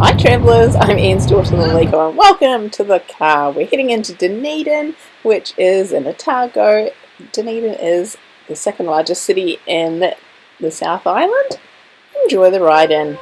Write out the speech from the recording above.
Hi travellers, I'm Ian Stewart in Lego and welcome to the car. We're heading into Dunedin, which is in Otago. Dunedin is the second largest city in the South Island. Enjoy the ride in.